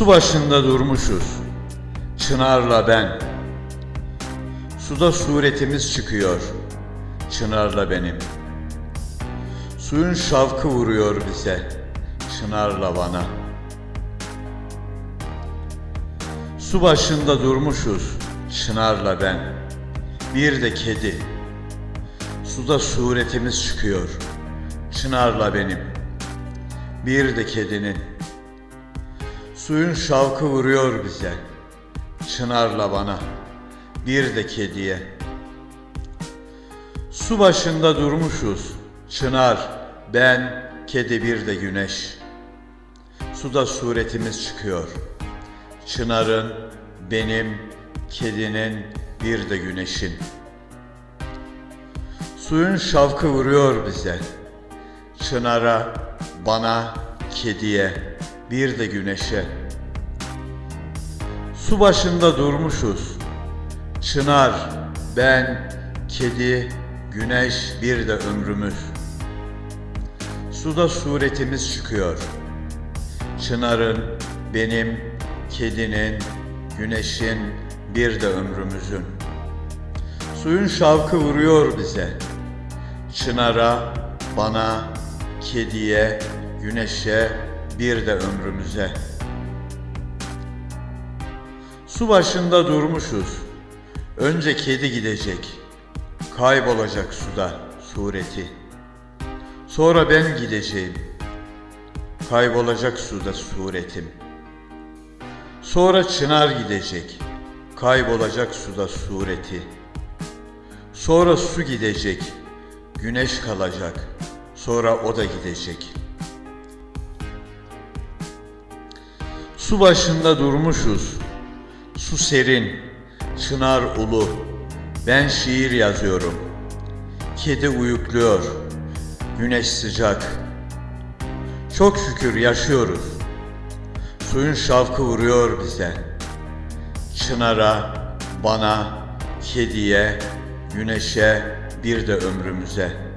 Su başında durmuşuz, Çınar'la ben. Suda suretimiz çıkıyor, Çınar'la benim. Suyun şavkı vuruyor bize, Çınar'la bana. Su başında durmuşuz, Çınar'la ben. Bir de kedi. Suda suretimiz çıkıyor, Çınar'la benim. Bir de kedinin. Suyun şavkı vuruyor bize, Çınar'la bana, bir de kediye. Su başında durmuşuz, Çınar, ben, kedi bir de güneş. Suda suretimiz çıkıyor, Çınar'ın, benim, kedinin, bir de güneşin. Suyun şavkı vuruyor bize, Çınar'a, bana, kediye, bir de güneşe. Su başında durmuşuz. Çınar, ben, kedi, güneş, bir de ömrümüz. Suda suretimiz çıkıyor. Çınarın, benim, kedinin, güneşin, bir de ömrümüzün. Suyun şavkı vuruyor bize. Çınara, bana, kediye, güneşe, bir de ömrümüze. Su başında durmuşuz. Önce kedi gidecek. Kaybolacak suda sureti. Sonra ben gideceğim. Kaybolacak suda suretim. Sonra çınar gidecek. Kaybolacak suda sureti. Sonra su gidecek. Güneş kalacak. Sonra o da gidecek. Su başında durmuşuz. Su serin, çınar ulu. Ben şiir yazıyorum. Kedi uyukluyor. Güneş sıcak. Çok şükür yaşıyoruz. Suyun şavkı vuruyor bize. Çınara, bana, kediye, güneşe, bir de ömrümüze.''